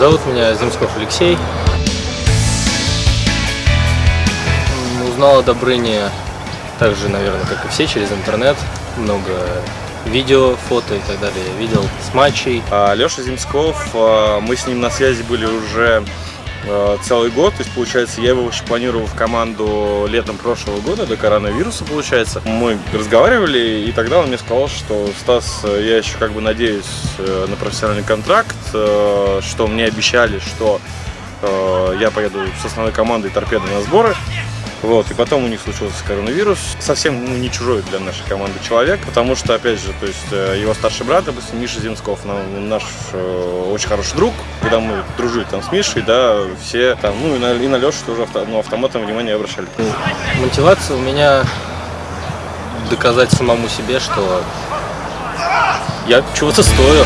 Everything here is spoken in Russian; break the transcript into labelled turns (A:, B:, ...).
A: Зовут меня Земсков Алексей. Узнал о Добрыне так же, наверное, как и все, через интернет. Много видео, фото и так далее. Я видел с матчей.
B: А, Леша Земсков, а, мы с ним на связи были уже целый год, то есть получается я его еще планировал в команду летом прошлого года до коронавируса получается. Мы разговаривали и тогда он мне сказал, что Стас, я еще как бы надеюсь э, на профессиональный контракт, э, что мне обещали, что э, я поеду с основной командой торпеды на сборы. Вот, и потом у них случился коронавирус. Совсем ну, не чужой для нашей команды человек, потому что, опять же, то есть э, его старший брат, допустим, Миша Земсков, наш э, очень хороший друг. Когда мы дружили там с Мишей, да, все там, ну и на, и на Лешу тоже авто, ну, автоматом внимание обращали.
A: Мотивация у меня доказать самому себе, что я чего-то стою.